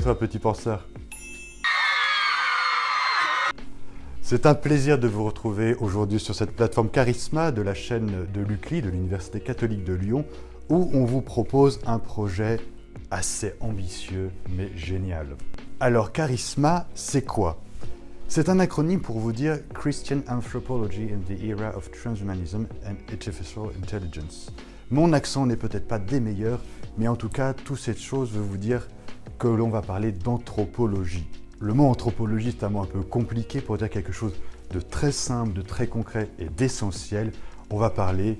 petit penseur C'est un plaisir de vous retrouver aujourd'hui sur cette plateforme Charisma de la chaîne de l'UCLI, de l'Université catholique de Lyon, où on vous propose un projet assez ambitieux mais génial. Alors Charisma, c'est quoi? C'est un acronyme pour vous dire Christian Anthropology in the Era of Transhumanism and Artificial Intelligence. Mon accent n'est peut-être pas des meilleurs, mais en tout cas, toute cette chose veut vous dire que l'on va parler d'anthropologie. Le mot anthropologie est un mot un peu compliqué pour dire quelque chose de très simple, de très concret et d'essentiel. On va parler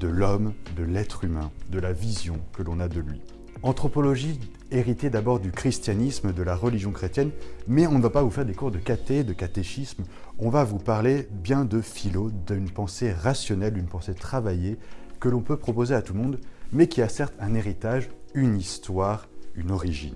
de l'homme, de l'être humain, de la vision que l'on a de lui. Anthropologie héritée d'abord du christianisme, de la religion chrétienne, mais on ne va pas vous faire des cours de caté, de catéchisme, on va vous parler bien de philo, d'une pensée rationnelle, d'une pensée travaillée, que l'on peut proposer à tout le monde, mais qui a certes un héritage, une histoire, une origine.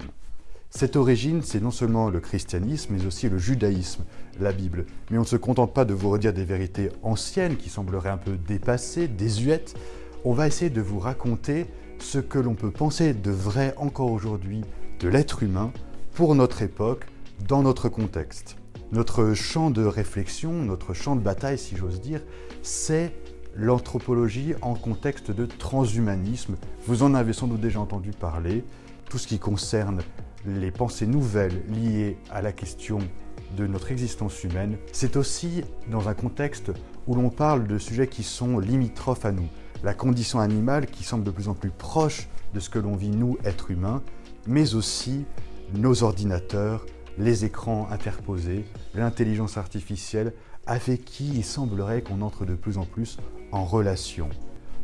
Cette origine, c'est non seulement le christianisme, mais aussi le judaïsme, la Bible. Mais on ne se contente pas de vous redire des vérités anciennes qui sembleraient un peu dépassées, désuètes. On va essayer de vous raconter ce que l'on peut penser de vrai encore aujourd'hui de l'être humain pour notre époque, dans notre contexte. Notre champ de réflexion, notre champ de bataille, si j'ose dire, c'est l'anthropologie en contexte de transhumanisme. Vous en avez sans doute déjà entendu parler. Tout ce qui concerne les pensées nouvelles liées à la question de notre existence humaine, c'est aussi dans un contexte où l'on parle de sujets qui sont limitrophes à nous. La condition animale qui semble de plus en plus proche de ce que l'on vit nous, êtres humains, mais aussi nos ordinateurs, les écrans interposés, l'intelligence artificielle, avec qui il semblerait qu'on entre de plus en plus en relation.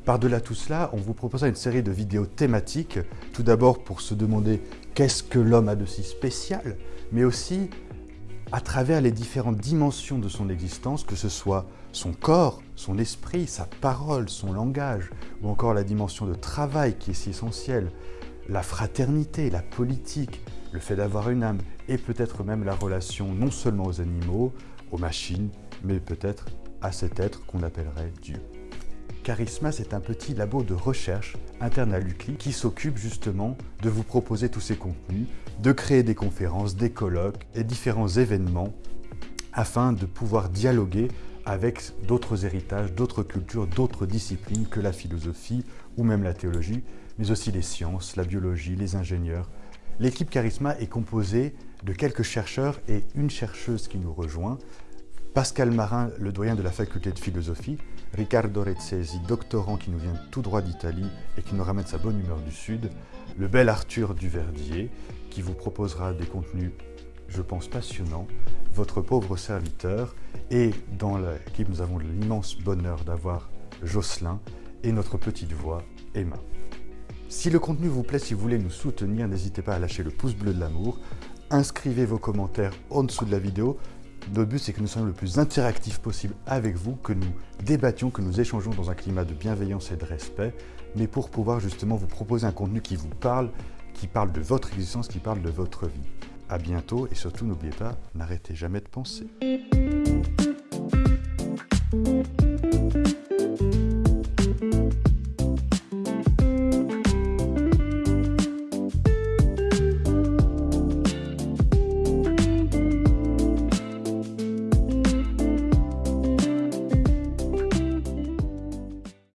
Par-delà tout cela, on vous proposera une série de vidéos thématiques, tout d'abord pour se demander qu'est-ce que l'homme a de si spécial, mais aussi à travers les différentes dimensions de son existence, que ce soit son corps, son esprit, sa parole, son langage, ou encore la dimension de travail qui est si essentielle, la fraternité, la politique, le fait d'avoir une âme, et peut-être même la relation non seulement aux animaux, aux machines, mais peut-être à cet être qu'on appellerait Dieu. Charisma, c'est un petit labo de recherche interne à l'UCLI qui s'occupe justement de vous proposer tous ces contenus, de créer des conférences, des colloques et différents événements afin de pouvoir dialoguer avec d'autres héritages, d'autres cultures, d'autres disciplines que la philosophie ou même la théologie, mais aussi les sciences, la biologie, les ingénieurs. L'équipe Charisma est composée de quelques chercheurs et une chercheuse qui nous rejoint, Pascal Marin, le doyen de la faculté de philosophie, Riccardo Rezzesi, doctorant qui nous vient tout droit d'Italie et qui nous ramène sa bonne humeur du Sud, le bel Arthur Duverdier, qui vous proposera des contenus, je pense, passionnants, votre pauvre serviteur, et dans l'équipe, nous avons l'immense bonheur d'avoir Jocelyn et notre petite voix, Emma. Si le contenu vous plaît, si vous voulez nous soutenir, n'hésitez pas à lâcher le pouce bleu de l'amour, inscrivez vos commentaires en dessous de la vidéo, notre but, c'est que nous soyons le plus interactifs possible avec vous, que nous débattions, que nous échangeons dans un climat de bienveillance et de respect, mais pour pouvoir justement vous proposer un contenu qui vous parle, qui parle de votre existence, qui parle de votre vie. À bientôt et surtout, n'oubliez pas, n'arrêtez jamais de penser.